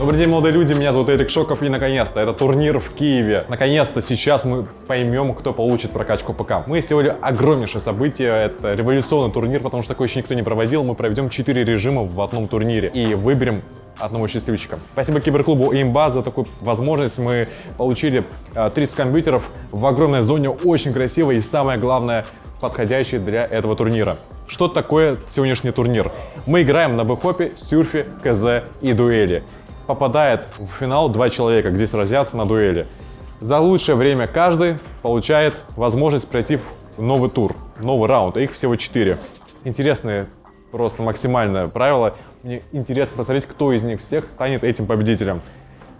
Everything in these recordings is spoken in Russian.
Добрый день, молодые люди, меня зовут Эрик Шоков, и наконец-то это турнир в Киеве. Наконец-то сейчас мы поймем, кто получит прокачку ПК. Мы сделали огромнейшее событие, это революционный турнир, потому что такое еще никто не проводил. Мы проведем 4 режима в одном турнире и выберем одного счастливчика. Спасибо киберклубу Имба за такую возможность. Мы получили э, 30 компьютеров в огромной зоне, очень красиво и самое главное, подходящий для этого турнира. Что такое сегодняшний турнир? Мы играем на бэкхопе, сюрфе, КЗ и дуэли. Попадает в финал два человека, где сразятся на дуэли. За лучшее время каждый получает возможность пройти в новый тур, новый раунд. Их всего четыре. Интересные, просто максимальное правило. Мне интересно посмотреть, кто из них всех станет этим победителем.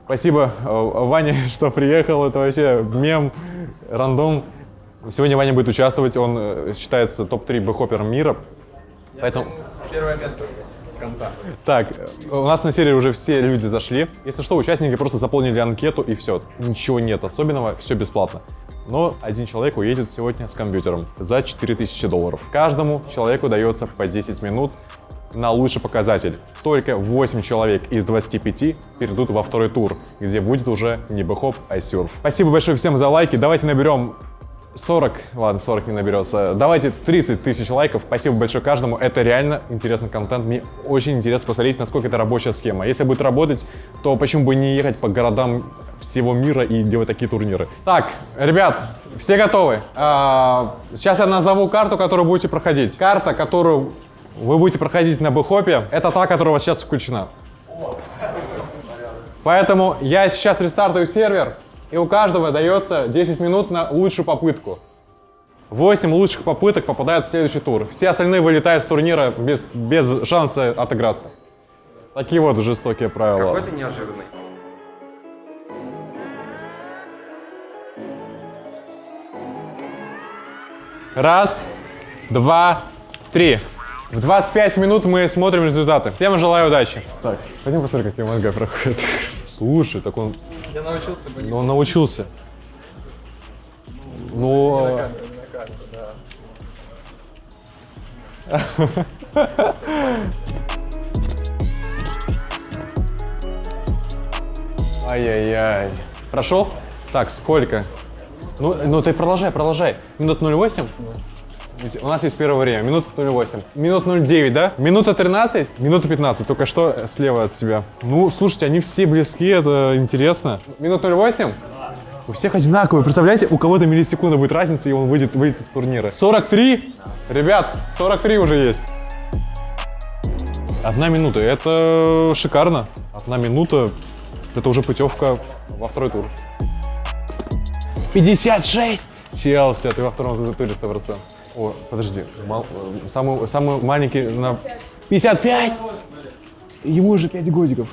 Спасибо, э, Ваня, что приехал. Это вообще мем, рандом. Сегодня Ваня будет участвовать. Он э, считается топ-3 бэхопером мира. Поэтому... Первое место с конца. Так, у нас на серии уже все люди зашли. Если что, участники просто заполнили анкету и все. Ничего нет особенного, все бесплатно. Но один человек уедет сегодня с компьютером за 4000 долларов. Каждому человеку дается по 10 минут на лучший показатель. Только 8 человек из 25 перейдут во второй тур, где будет уже не бэхоп, а сюрф. Спасибо большое всем за лайки. Давайте наберем 40, ладно, 40 не наберется. Давайте 30 тысяч лайков. Спасибо большое каждому. Это реально интересный контент. Мне очень интересно посмотреть, насколько это рабочая схема. Если будет работать, то почему бы не ехать по городам всего мира и делать такие турниры. Так, ребят, все готовы? А, сейчас я назову карту, которую будете проходить. Карта, которую вы будете проходить на бэхопе, это та, которая у вас сейчас включена. Поэтому я сейчас рестартую сервер, и у каждого дается 10 минут на лучшую попытку. 8 лучших попыток попадают в следующий тур. Все остальные вылетают с турнира без, без шанса отыграться. Такие вот жестокие правила. Какой ты неожиданный. Раз, два, три. В 25 минут мы смотрим результаты. Всем желаю удачи. Так, пойдем посмотрим, как МНГ проходит. Слушай, так он, Я научился бы ну, он научился. Ну, на камеру, да. ай-яй-яй. Прошел? Так, сколько? Ну, ну ты продолжай, продолжай. Минут 08? У нас есть первое время. Минут 08. Минут 09, да? Минута 13, минута 15. Только что слева от тебя. Ну, слушайте, они все близки, это интересно. Минут 08? У всех одинаковые. Представляете, у кого-то миллисекунда будет разница, и он выйдет, выйдет с турнира. 43? Ребят, 43 уже есть. Одна минута. Это шикарно. Одна минута. Это уже путевка во второй тур. 56! Челси, ты во втором туре 100%. О, подожди. мал- самый, самый маленький на... 55? Ему уже 5 годиков.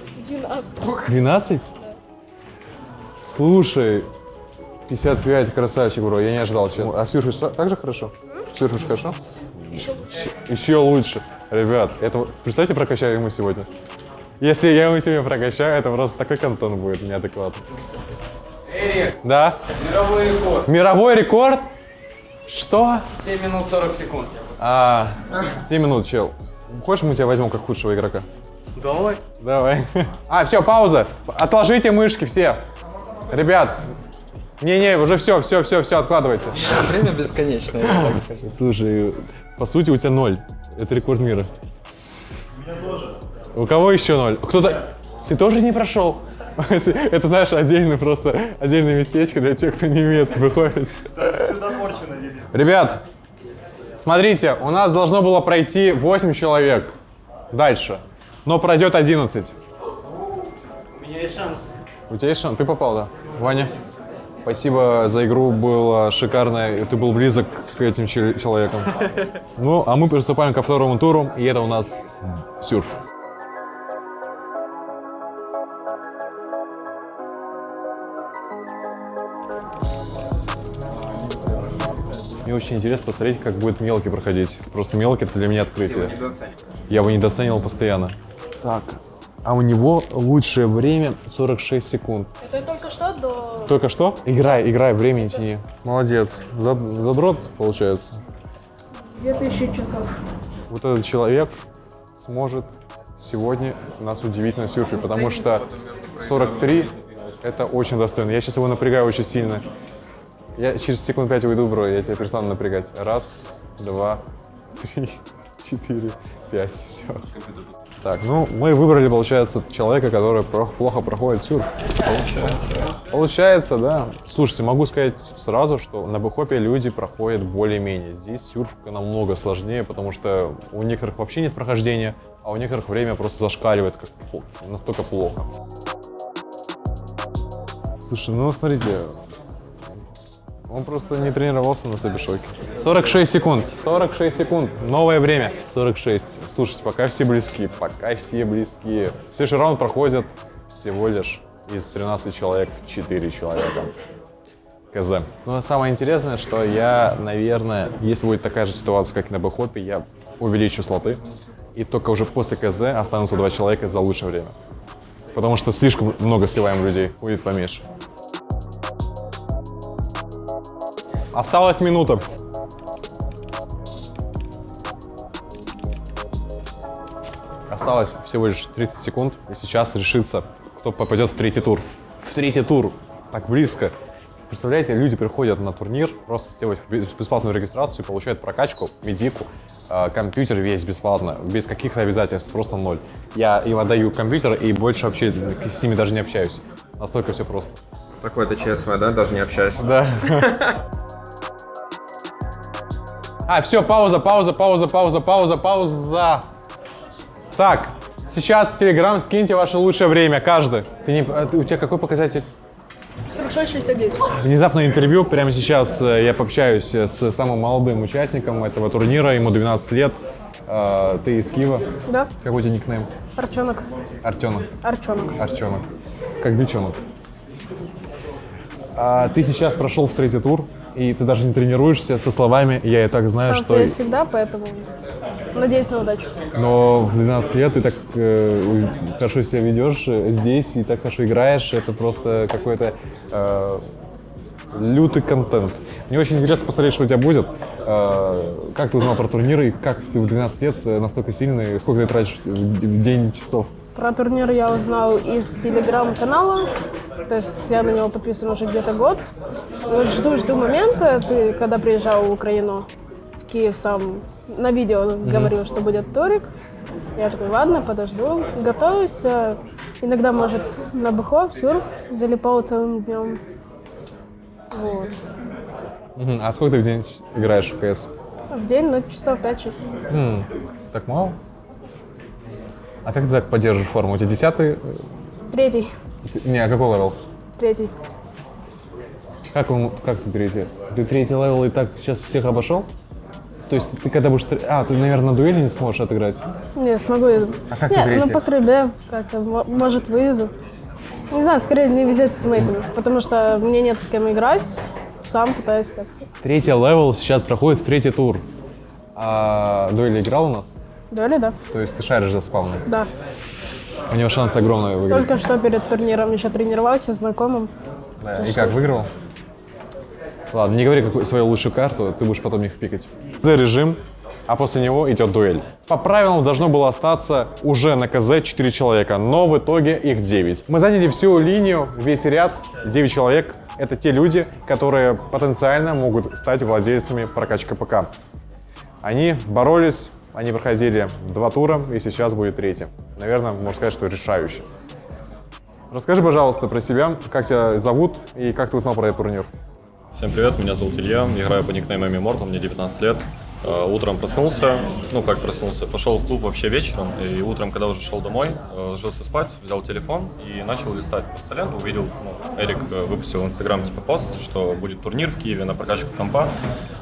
12. Слушай, 55, красавчик, бро, я не ожидал, честно. А та- так же хорошо? Сюрфишь хорошо? Еще лучше. Еще лучше. Ребят, это вот- представьте, прокачаю ему сегодня. Если я ему сегодня прокачаю, это просто такой контент будет неадекватный. Эрик, Да? мировой рекорд. Мировой рекорд? Что? 7 минут 40 секунд. А, 7 минут, чел. Хочешь, мы тебя возьмем как худшего игрока? Давай. Давай. А, все, пауза. Отложите мышки все. Ребят, не-не, уже все, все, все, все, откладывайте. Время бесконечное, я так скажу. Слушай, по сути у тебя ноль. Это рекорд мира. У меня тоже. У кого еще ноль? Кто-то... Ты тоже не прошел? Это, знаешь, отдельный просто, отдельное местечко для тех, кто не умеет выходить. Ребят, смотрите, у нас должно было пройти 8 человек дальше, но пройдет 11. У меня есть шанс. У тебя есть шанс? Ты попал, да? Ваня? Спасибо за игру, было шикарно, и ты был близок к этим чел- человекам. Ну, а мы приступаем ко второму туру, и это у нас сюрф. Мне очень интересно посмотреть, как будет мелкий проходить. Просто мелкий это для меня открытие. Я его недооценивал постоянно. Так, а у него лучшее время 46 секунд. Это только что до... Только что? Играй, играй, время не тяни. Молодец. Зад- задрот, получается. 2000 часов. Вот этот человек сможет сегодня нас удивить на серфе, потому что 43 это очень достойно. Я сейчас его напрягаю очень сильно. Я через секунд 5 уйду, бро, я тебя перестану напрягать. Раз, два, три, четыре, пять, все. Так, ну, мы выбрали, получается, человека, который плохо проходит сюрф. Получается. Получается, да. Слушайте, могу сказать сразу, что на бэхопе люди проходят более-менее. Здесь сюрф намного сложнее, потому что у некоторых вообще нет прохождения, а у некоторых время просто зашкаливает, как настолько плохо. Слушай, ну смотрите, он просто не тренировался на Сабишоке. 46 секунд, 46 секунд, новое время. 46. Слушайте, пока все близки, пока все близки. Следующий раунд проходит всего лишь из 13 человек 4 человека. КЗ. Но самое интересное, что я, наверное, если будет такая же ситуация, как и на бэхопе, я увеличу слоты. И только уже после КЗ останутся два человека за лучшее время. Потому что слишком много сливаем людей. Будет поменьше. Осталась минута. Осталось всего лишь 30 секунд, и сейчас решится, кто попадет в третий тур. В третий тур. Так близко. Представляете, люди приходят на турнир, просто сделать бес- бесплатную регистрацию, получают прокачку, медику, э, компьютер весь бесплатно, без каких-то обязательств, просто ноль. Я им отдаю компьютер и больше вообще с ними даже не общаюсь. Настолько все просто. Такое-то ЧСВ, да? Даже не общаешься. Да. А, все, пауза, пауза, пауза, пауза, пауза, пауза. Так, сейчас в Телеграм скиньте ваше лучшее время, каждый. Ты не, а у тебя какой показатель? 46-69. Внезапное интервью. Прямо сейчас э, я пообщаюсь э, с самым молодым участником этого турнира. Ему 12 лет. Э, Ты из Киева. Да, Какой у тебя никнейм? Арчонок. Артемок. Арчонок. Арчонок. Как бельчонок. А, ты сейчас прошел в третий тур, и ты даже не тренируешься со словами «я и так знаю, Шансы что...» есть всегда, поэтому надеюсь на удачу. Но в 12 лет ты так э, хорошо себя ведешь э, здесь и так хорошо играешь. Это просто какой-то э, лютый контент. Мне очень интересно посмотреть, что у тебя будет. Э, как ты узнал про турниры и как ты в 12 лет э, настолько сильный, сколько ты тратишь в в день часов? Про турнир я узнал из телеграм-канала, то есть я на него подписан уже где-то год. Вот жду, жду момента, ты когда приезжал в Украину, в Киев сам на видео говорил, что будет турик. Я такой, ладно, подожду, готовюсь. э, Иногда, может, на бухо, в сюрф, залипал целым днем. Вот. А сколько ты в день играешь в КС? В день, ну, часов 5-6. М, Так мало? А как ты так поддерживаешь форму? У тебя десятый? Третий, Не, а какой level? третий. Как, он, как ты третий? Ты третий level и так сейчас всех обошел? То есть ты когда будешь... А, ты, наверное, на дуэли не сможешь отыграть? Не, смогу. я- А как ты Не, третий? ну по стрельбе как-то, мо- может, вывезу. Не знаю, скорее не везет с тиммейтами, потому что мне нет с кем играть. Сам пытаюсь так. Третий level сейчас проходит в третий тур. А дуэли играл у нас? Дуэли, да? То есть ты шаришь за спавны. Да. У него шанс огромный выиграть. Только что перед турниром еще тренировался с знакомым. Да, И как, выиграл? Ладно, не говори какую свою лучшую карту, ты будешь потом их пикать. За режим, а после него идет дуэль. По правилам должно было остаться уже на КЗ 4 человека, но в итоге их 9. Мы заняли всю линию, весь ряд, 9 человек. Это те люди, которые потенциально могут стать владельцами прокачки ПК. Они боролись, они проходили два тура, и сейчас будет третий. Наверное, можно сказать, что решающий. Расскажи, пожалуйста, про себя, как тебя зовут и как ты узнал про этот турнир. Всем привет, меня зовут Илья, играю по никнейму Immortal, мне 19 лет. Э, Утром проснулся, ну как проснулся, пошел в клуб вообще вечером, и утром, когда уже шел домой, э, ложился спать, взял телефон и начал листать по столе, увидел, ну, Эрик э, выпустил в Инстаграм типа пост, что будет турнир в Киеве на прокачку компа.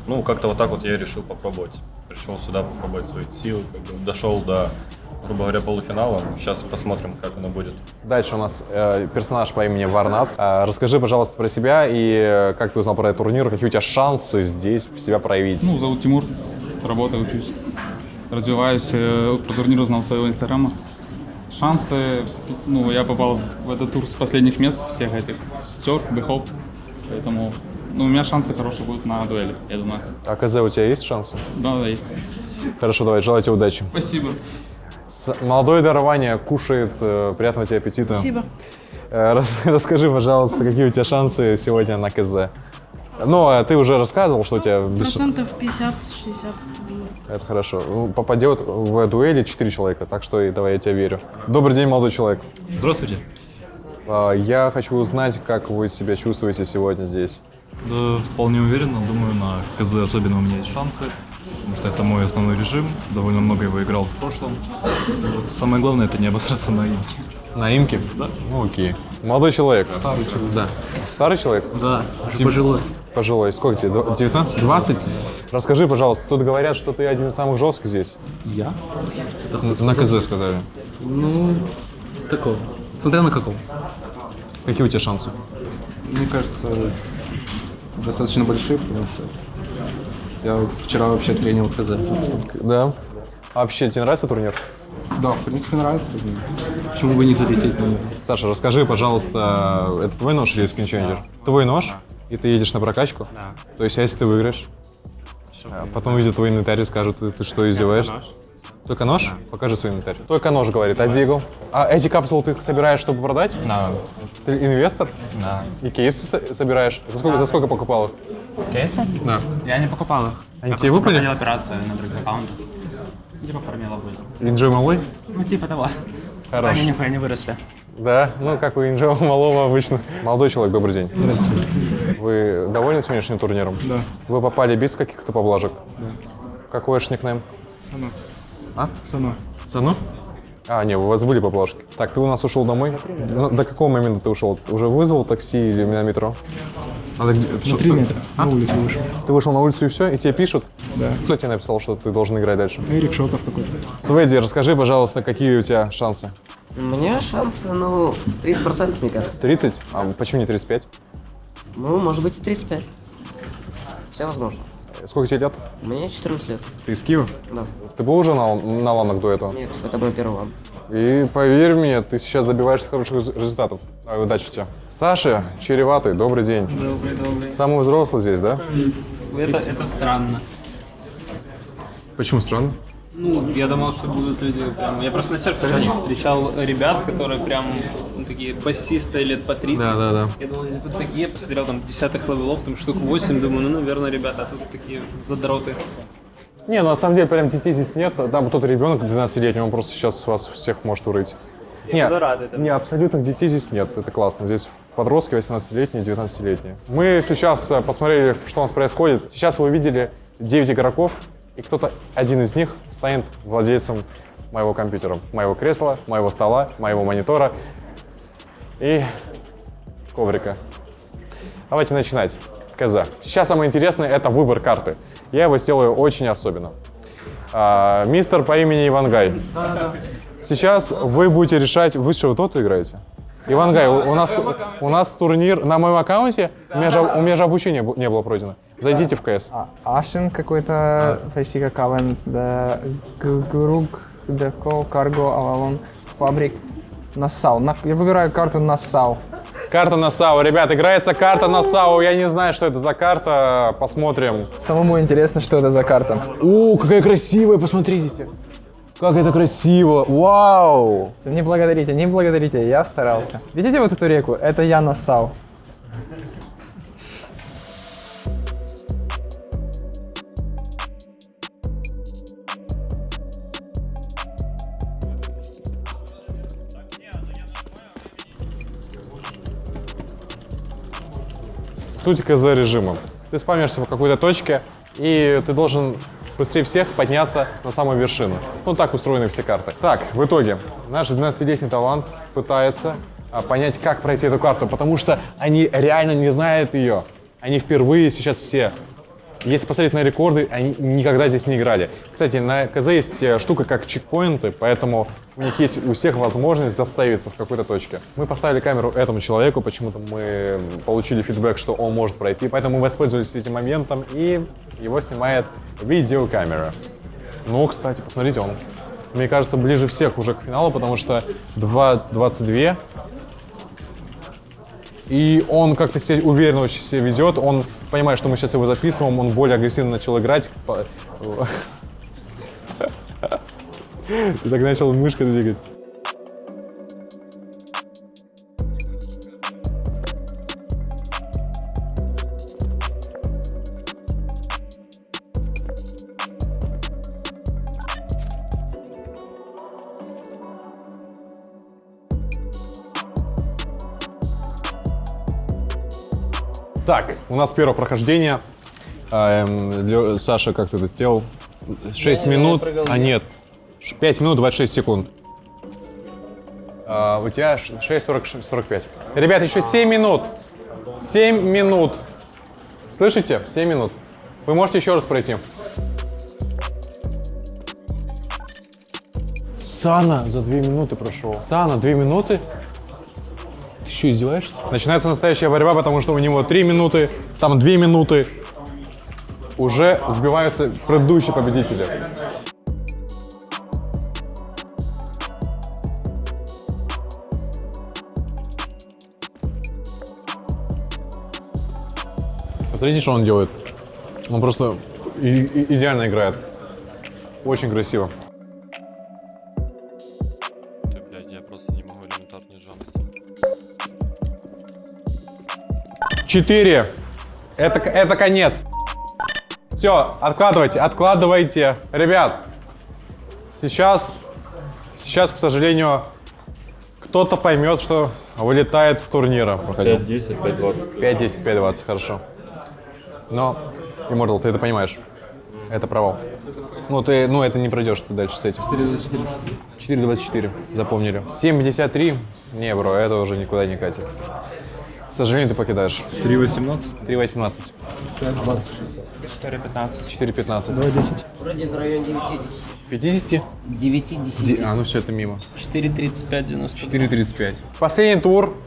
Ну, как-то вот так вот я решил попробовать. Пришел сюда попробовать свои силы, как бы дошел до, грубо говоря, полуфинала. Сейчас посмотрим, как оно будет. Дальше у нас э, персонаж по имени Варнат. А, расскажи, пожалуйста, про себя и э, как ты узнал про этот турнир, какие у тебя шансы здесь себя проявить. Ну, зовут Тимур, работаю, учусь, развиваюсь. э, Про турнир узнал с своего инстаграма. Шансы, ну, я попал в этот тур с последних мест всех этих, серф, бэхоп, поэтому, ну, у меня шансы хорошие будут на дуэли, я думаю. А КЗ у тебя есть шансы? Да, да, есть. Хорошо, давай, желаю тебе удачи. Спасибо. Молодое дарование кушает. э, Приятного тебе аппетита. Спасибо. Э, рас- Расскажи, пожалуйста, какие у тебя шансы сегодня на КЗ? Ну, а ты уже рассказывал, что у тебя... без- Процентов 50-60, думаю. Это хорошо. Ну, Попадет в дуэли 4 человека, так что и давай я тебе верю. Добрый день, молодой человек. Здравствуйте. А, Я хочу узнать, как вы себя чувствуете сегодня здесь. Да, вполне уверенно. Думаю, на КЗ особенно у меня есть шансы. Потому что это мой основной режим. Довольно много его играл в прошлом. Самое главное это не обосраться на имке. На имке? Да. Ну, окей. Молодой человек. Да. Старый человек? Да, уже пожилой. Пожилой. Сколько тебе? Дв- 19? 20? Расскажи, пожалуйста, тут говорят, что ты один из самых жестких здесь. Я? Н- На КЗ сказали. Ну, такого. Смотря на каком. Какие у тебя шансы? Мне кажется, достаточно большие, потому что я вчера вообще тренил КЗ. Да. А вообще, тебе нравится турнир? Да, в принципе, нравится. Почему бы не залететь на него? Саша, расскажи, пожалуйста, это твой нож или Skin Changer? Твой нож, и ты едешь на прокачку? Да. То есть, а если ты выиграешь? А потом увидят твой инвентарь и скажут, ты, ты что, издеваешься? Только нож? Покажи свой инвентарь. Только нож, говорит, а Дигл? А эти капсулы ты собираешь, чтобы продать? Да, Ты инвестор? да. И кейсы со- собираешь? За сколько, за сколько покупал их? Кейсы? Да. Я не покупал их. Они Я тебе выпали? проходил операцию на других аккаунтах. Типа фармил обычно. Инджой малой? Ну, типа того. Хорош. Они нихуя не выросли. Да, ну как у Инджоя малого обычно. Молодой человек, добрый день. Здравствуйте. Вы довольны сегодняшним турниром? Да. Вы попали без каких-то поблажек? Да. Какой ваш никнейм? Сано. А? Сано. Сано? А, не, у вас были поблажки. Так, ты у нас ушел домой? Ну, до какого момента ты ушел? Уже вызвал такси или на метро? А где? На три метра. На улицу вышел. Ты вышел на улицу и все, и тебе пишут? Да. Кто тебе написал, что ты должен играть дальше? Эрик Шотов какой-то. Сведи, расскажи, пожалуйста, какие у тебя шансы? У меня шансы, ну, 30% мне кажется. 30? А почему не 35? Ну, может быть и 35. Все возможно. Сколько тебе лет? Мне 14 лет. Ты из Киева? Да. Ты был уже на, на ланах до этого? Нет, это мой первый лан. И поверь мне, ты сейчас добиваешься хороших рез- результатов. А, удачи тебе. Саша, Череватый, добрый день. Добрый, добрый. Самый взрослый здесь, да? Это, это странно. Почему странно? Ну, я думал, что будут люди прям... Я просто на серфе встречал ребят, которые прям ну, такие басисты лет по 30. Да, да, да. Я думал, здесь будут такие, посмотрел там десятых левелов, там штук 8, думаю, ну, наверное, ребята, а тут такие задроты. Не, ну на самом деле прям детей здесь нет. Там тот ребенок 12-летний, он просто сейчас вас всех может урыть. Нет, буду рад этому. не, абсолютных детей здесь нет, это классно. Здесь подростки 18-летние, 19-летние. Мы сейчас э, посмотрели, что у нас происходит. Сейчас вы увидели 9 игроков, и кто-то, один из них, станет владельцем моего компьютера, моего кресла, моего стола, моего монитора и коврика. Давайте начинать. КЗ. Сейчас самое интересное это выбор карты. Я его сделаю очень особенно. А, мистер по имени Ивангай. Сейчас вы будете решать, вы что, доту играете? Ивангай, у, у нас, у нас турнир на моем аккаунте, у меня же, у меня же обучение бу- не было пройдено. Зайдите в КС. Ашен какой-то, почти как Авен, да, Грук, Деко, Карго, Авалон, Фабрик, Нассау. На- Я выбираю карту Нассау. Карта на САУ. Ребят, играется карта на САУ. Я не знаю, что это за карта. Посмотрим. Самому интересно, что это за карта. О, какая красивая, посмотрите. Как это красиво. Вау. Не благодарите, не благодарите, я старался. Видите вот эту реку? Это я Нассау. Суть КЗ режима. Ты спамишься в какой-то точке, и ты должен быстрее всех подняться на самую вершину. Ну, так устроены все карты. Так, в итоге, наш 12-летний талант пытается а, понять, как пройти эту карту, потому что они реально не знают ее. Они впервые сейчас все. Если посмотреть на рекорды, они никогда здесь не играли. Кстати, на КЗ есть э, штука как чекпоинты, поэтому у них есть у всех возможность заставиться в какой-то точке. Мы поставили камеру этому человеку, почему-то мы получили фидбэк, что он может пройти, поэтому мы воспользовались этим моментом, и его снимает видеокамера. Ну, кстати, посмотрите, он, мне кажется, ближе всех уже к финалу, потому что 2.22 и он как-то уверенно очень себя ведет. Он понимает, что мы сейчас его записываем, он более агрессивно начал играть. Ты так начал мышкой двигать. У нас первое прохождение. А, эм, Саша, как ты это сделал? 6 минут, а нет, 5 минут 26 секунд. А, у тебя 6.45. Ребят, еще 7 минут. 7 минут. Слышите? 7 минут. Вы можете еще раз пройти. Сана за 2 минуты прошел. Сана, 2 минуты? Что, издеваешься? Начинается настоящая борьба, потому что у него 3 минуты, там 2 минуты. Уже сбиваются предыдущие победители. Посмотрите, что он делает. Он просто идеально играет. Очень красиво. Четыре. Это, это конец. Все, откладывайте, откладывайте. Ребят, сейчас, сейчас, к сожалению, кто-то поймет, что вылетает с турнира. 5-10, 5-20. 5-10, 5-20, хорошо. Но, Immortal, ты это понимаешь. Это провал. Ну, ты, ну, это не пройдешь ты дальше с этим. 4.24, запомнили. 7.53, не, бро, это уже никуда не катит. К сожалению, ты покидаешь. 3-18? 3.18. 4.15. 4.15. 2.10. Вроде в районе 9-10. 50? 9-10. А, ну все, это мимо. 4.35-90. 4.35. Последний тур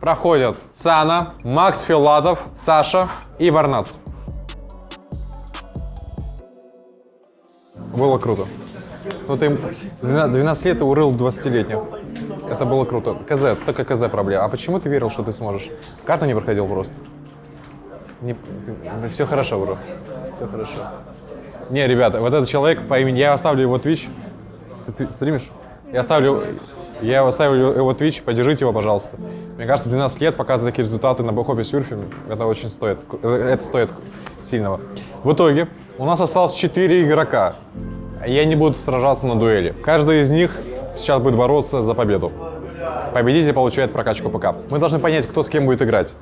проходят Сана, Макс Филатов, Саша и Варнац. Было круто. Ну ты 12 12 лет и урыл 20-летних. Это было круто. КЗ, только КЗ проблема. А почему ты верил, что ты сможешь? Карту не проходил просто. Не, все хорошо, бро. Все хорошо. Не, ребята, вот этот человек по имени... Я оставлю его Twitch. Ты, ты стримишь? Я оставлю... Я оставлю его Twitch, поддержите его, пожалуйста. Мне кажется, 12 лет показывать такие результаты на бэхопе сюрфе, это очень стоит. Это стоит сильного. В итоге у нас осталось 4 игрока. И они будут сражаться на дуэли. Каждый из них сейчас будет бороться за победу. Победитель получает прокачку ПК. Мы должны понять, кто с кем будет играть.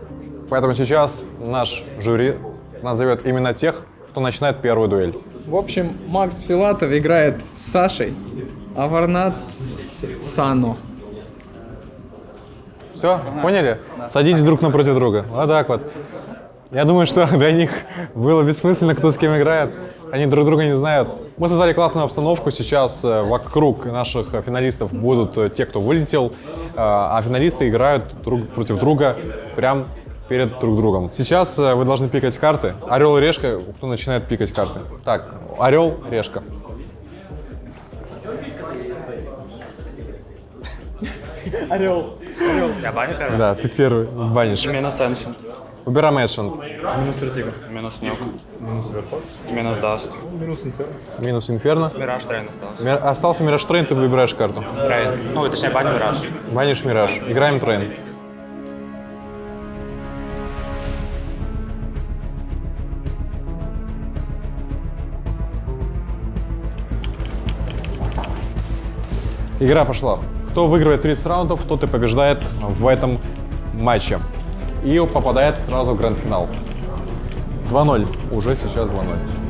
Поэтому сейчас наш жюри назовет именно тех, кто начинает первую дуэль. В общем, Макс Филатов играет с Сашей, а Варнат с Сано. Все, поняли? Садитесь друг напротив друга. Вот так вот. Я думаю, что для них было бессмысленно, кто с кем играет. Они друг друга не знают. Мы создали классную обстановку. Сейчас э, вокруг наших э, финалистов будут э, те, кто вылетел, а финалисты играют друг против друга прям перед друг другом. Сейчас вы должны пикать карты. Орел и решка, кто начинает пикать карты. Так, орел, решка. Орел. Орел. Я баню первый? Да, ты первый банишь. Минус Ancient. Убираем Ancient. Минус Вертига. Минус Nuke. Минус Overpass. Минус Dust. Минус Инферно. Минус Инферно. Мираж Train остался. Ми- Остался Мираж Train, ты выбираешь карту. Train. Ну, точнее, баню Мираж. Банишь Мираж. Играем Train. Игра пошла. Кто выигрывает 30 раундов, тот и побеждает в этом матче. И попадает сразу в гранд-финал. 2-0. Уже сейчас 2-0.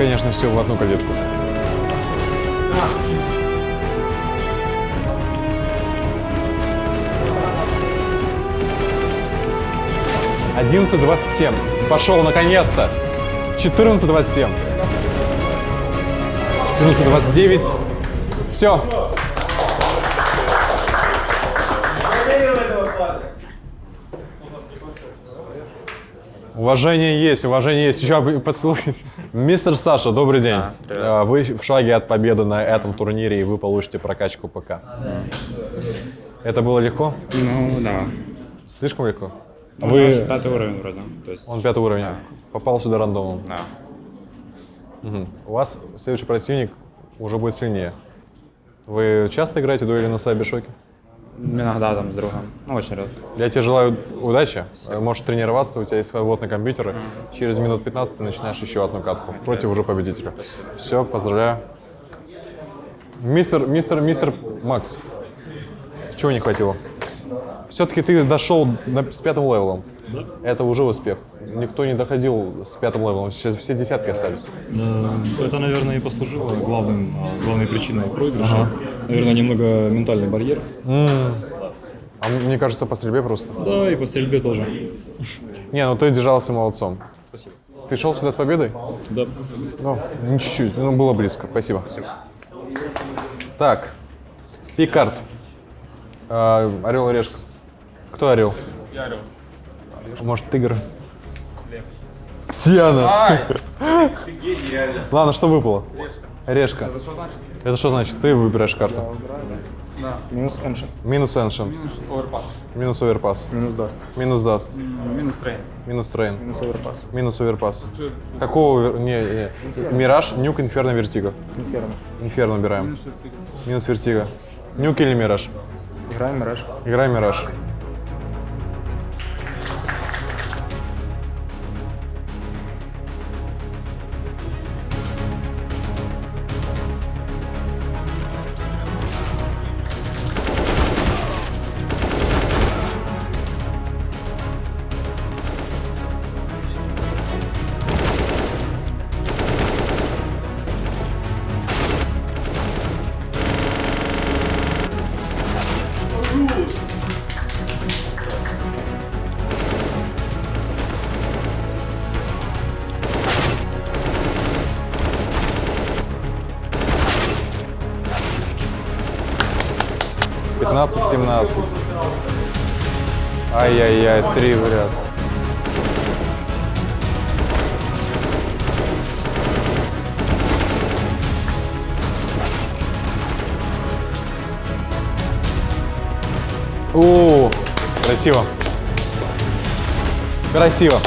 конечно, все в одну калитку. Одиннадцать двадцать семь. Пошел, наконец-то. Четырнадцать двадцать семь. Четырнадцать двадцать девять. Все, Уважение есть, уважение есть. Еще поцелуйте. Мистер Саша, добрый день. привет. А, Вы в шаге от победы на этом турнире, и вы получите прокачку ПК. Это было легко? Ну, да. Слишком легко? Ну, Вы... наш пятый уровень вроде. То есть, Он пятый уровень. Попал сюда рандомом. да. Мгм. У вас следующий противник уже будет сильнее. Вы часто играете дуэли на Сайбершоке? Иногда там с другом. Ну, очень редко. Я тебе желаю удачи. Можешь тренироваться, у тебя есть свободный компьютер. Через минут 15 ты начинаешь еще одну катку против уже победителя. Все, поздравляю. Мистер, мистер, мистер Макс, чего не хватило? Все-таки ты дошел на- с пятым level ом. Это уже успех. Никто не доходил с пятым level ом. Сейчас все десятки остались. Э, Это, наверное, и послужило главным, а, главной причиной проигрыша. Наверное, немного ментальный барьер. А мне кажется, по стрельбе просто. Да, и по стрельбе тоже. Не, ну ты держался молодцом. Спасибо. Ты шел сюда с победой? Да. Ну, не чуть-чуть, ну было близко. Спасибо. Так, пик карт. А, орел и решка. Кто орел? Я орел. Может, тигр? Тиана. Ты гений, реально. Ладно, что выпало? Решка. Это что значит? Это что значит? Ты выбираешь карту. Да. Минус Ancient. Минус Ancient. Минус Overpass. Минус Overpass. Минус Dust. Минус Dust. Минус Train. Минус Train. Минус Overpass. Минус Overpass. Какого? Не, не. Мираж, Nuke, Inferno, Vertigo. Inferno. Inferno убираем. Минус вертига. Минус Vertigo. Nuke или Мираж? Играем Мираж. Играй Мираж. Пятнадцать, семнадцать. Ай-яй-яй, три в ряд. О, красиво. Красиво.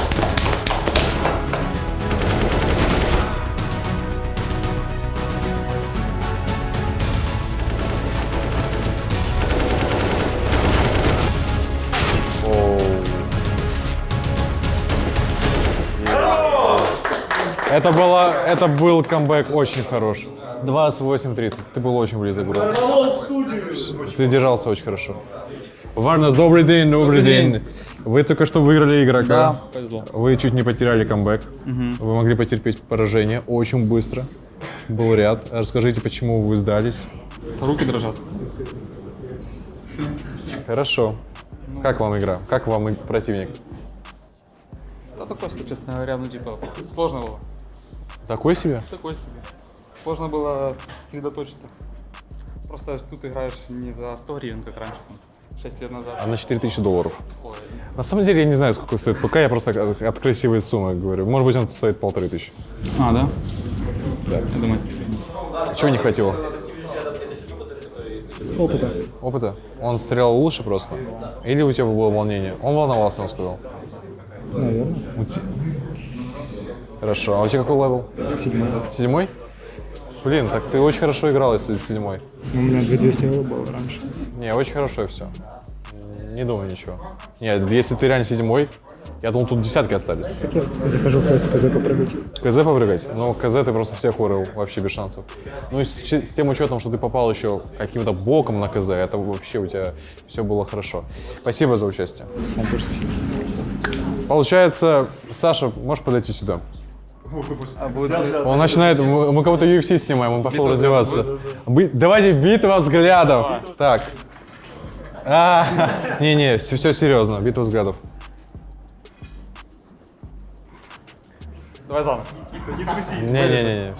Это, было, это был камбэк очень хорош. 28-30. Ты был очень близок, бро. Ты держался очень хорошо. Варнас, добрый день, добрый, день. Вы только что выиграли игрока. Да, повезло. Вы чуть не потеряли камбэк. Вы могли потерпеть поражение очень быстро. Был ряд. Расскажите, почему вы сдались. Руки дрожат. Хорошо. Как вам игра? Как вам противник? Да такой, честно говоря, ну типа, сложно было. Такой себе? Такой себе. Сложно было сосредоточиться. Просто тут играешь не за 100 гривен, как раньше, там, 6 лет назад. А на 4000 долларов. Ой, На самом деле я не знаю, сколько стоит ПК, я просто от от красивой суммы говорю. Может быть, он стоит полторы тысячи. А, да? Да. Я думаю. Чего не хватило? Опыта. Опыта? Он стрелял лучше просто? Или у тебя было волнение? Он волновался, он сказал. Наверное. Хорошо. А у тебя какой level? Седьмой. Седьмой? Блин, так ты очень хорошо играл, если седьмой. У меня 2200 ELO было раньше. Не, очень хорошо все. Не думаю ничего. Нет, если ты реально седьмой, я думал, тут десятки остались. Так я захожу в КС, КЗ попрыгать. КЗ попрыгать? Ну, КЗ ты просто всех урыл, вообще без шансов. Ну и с, с тем учетом, что ты попал еще каким-то боком на КЗ, это вообще у тебя все было хорошо. Спасибо за участие. Получается, Саша, можешь подойти сюда? А будет... Он начинает, мы, мы кого-то UFC снимаем, он пошел раздеваться. Би- давайте битва взглядов. Так. А, Не-не, все, серьезно, битва взглядов. Давай заново. Не-не-не.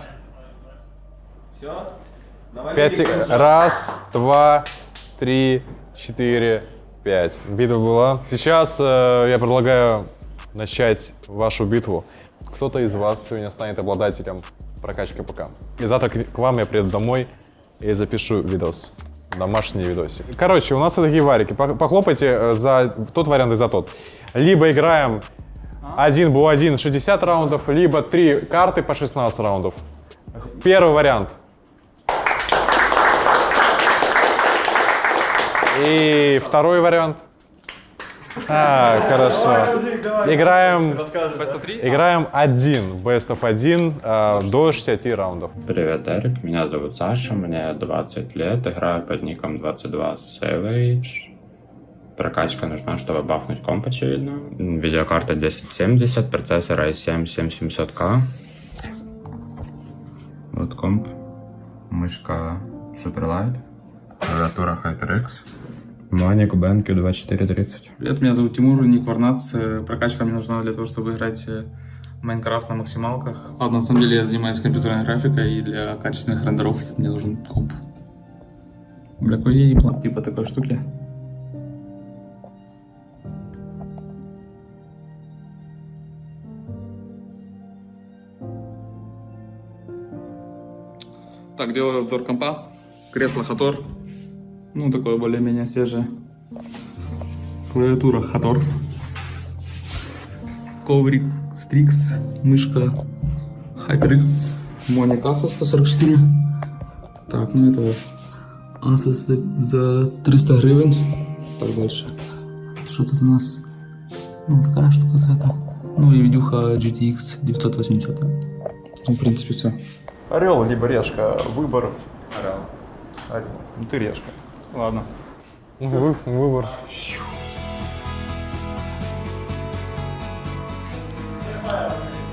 Пять сек- Раз, два, три, четыре, пять. Битва была. Сейчас э, я предлагаю начать вашу битву. Кто-то из вас сегодня станет обладателем прокачки ПК. И завтра к вам я приеду домой и запишу видос. Домашний видосик. Короче, у нас такие варики. Пох- Похлопайте э, за тот вариант и за тот. Либо играем один бу один 60 раундов, либо три карты по 16 раундов. Первый вариант. И второй вариант. А, хорошо. Играем, играем один, best of 1 э, до 60 раундов. Привет, Эрик. Меня зовут Саша, мне 20 лет, играю под ником 22 Savage. Прокачка нужна, чтобы бафнуть комп, очевидно. Видеокарта 1070, процессор i7 7700K. Вот комп. Мышка Superlight. Клавиатура HyperX. Моник BenQ 2430. Привет, меня зовут Тимур, ник Варнац. Э, Прокачка мне нужна для того, чтобы играть э, в Майнкрафт на максималках. А на самом деле я занимаюсь компьютерной графикой, и для качественных рендеров мне нужен комп. Бля, какой я план типа такой штуки. Так, делаю обзор компа. Кресло Хатор. Ну, такое более-менее свежее. Клавиатура Хатор. Коврик Strix. Мышка HyperX. Моник Asus 144. Так, ну это Asus за, за 300 гривен. Так, дальше. Что тут у нас? Ну, такая штука какая-то. Ну и видюха GTX 980. Ну, в принципе, все. Орел либо решка. Выбор. Орел. Орел. Ну ты решка. Ладно. Вы- выбор.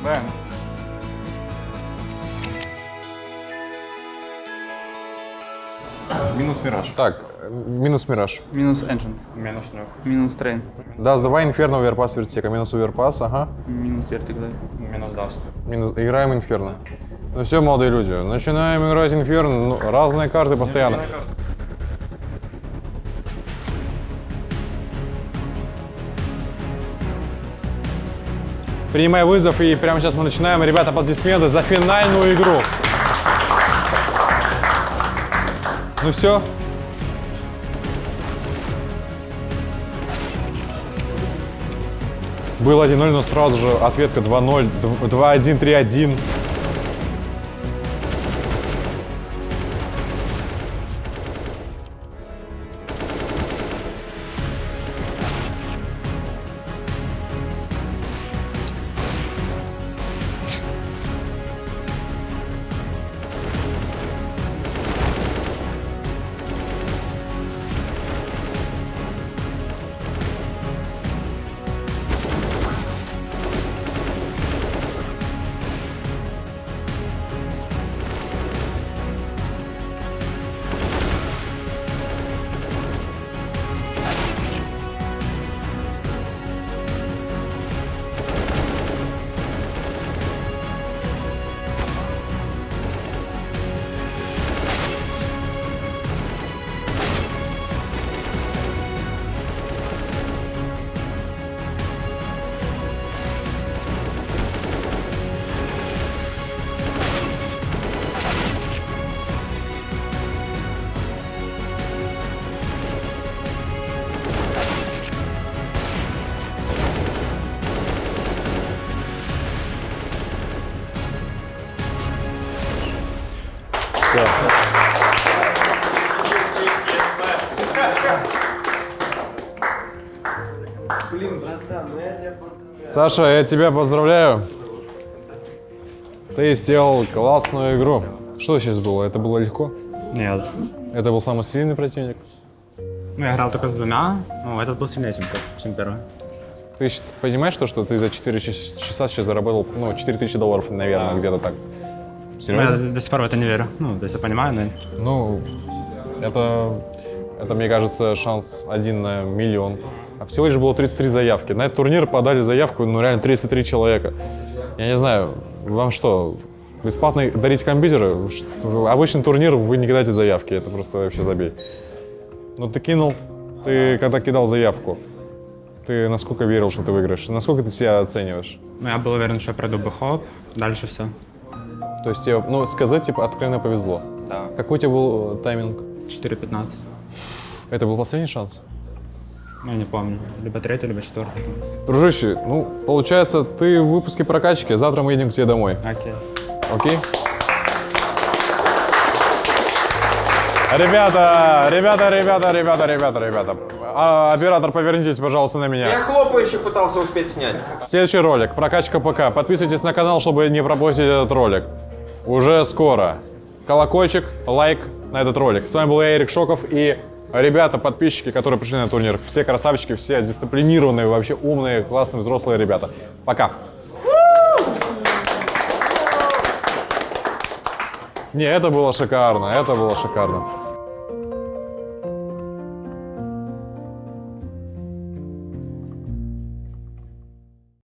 Бэм. Минус Мираж. Так, минус Мираж. Минус Engine. Минус нюх. Минус Train. Да, давай Инферно, Оверпас, Вертика. Минус Оверпас, ага. Минус Vertic, да. Минус даст. Минус... Играем Инферно. Ну все, молодые люди, начинаем играть Инферно. Ну, разные карты постоянно. Принимай вызов, и прямо сейчас мы начинаем. Ребята, аплодисменты за финальную игру. Ну все. Был 1-0, но сразу же ответка 2-0, 2-1, 3-1. Саша, я тебя поздравляю. Ты сделал классную игру. Что сейчас было? Это было легко? Нет. Это был самый сильный противник? Ну, я играл только с двумя, ну, этот был сильнее, чем, чем первый. Ты понимаешь то, что ты за 4 час- часа сейчас заработал, ну, 4000 долларов, наверное, где-то так? Ну, я Серьезно? до, сих пор в это не верю. Ну, то есть я понимаю, но... Ну, это, это, мне кажется, шанс один на миллион. А всего лишь было 33 заявки. На этот турнир подали заявку, ну, реально 33 человека. Я не знаю, вам что, бесплатно дарить компьютеры? В Обычный турнир вы не кидаете заявки, это просто вообще забей. Ну, ты кинул, ты когда кидал заявку, ты насколько верил, что ты выиграешь? Насколько ты себя оцениваешь? Ну, я был уверен, что я пройду бэхоп, дальше все. То есть тебе, ну, сказать, типа, откровенно повезло. Да. Какой у тебя был э, тайминг? 4.15. Это был последний шанс? Ну, я не помню. Либо третий, либо четвертый. Дружище, ну, получается, ты в выпуске прокачки, завтра мы едем к тебе домой. Окей. Окей? Ребята, ребята, ребята, ребята, ребята, ребята. А, оператор, повернитесь, пожалуйста, на меня. Я хлопающий пытался успеть снять. Следующий ролик. Прокачка ПК. Подписывайтесь на канал, чтобы не пропустить этот ролик. Уже скоро. Колокольчик, лайк на этот ролик. С вами был я, Эрик Шоков, и ребята, подписчики, которые пришли на турнир. Все красавчики, все дисциплинированные, вообще умные, классные, взрослые ребята. Пока. Не, это было шикарно, это было шикарно.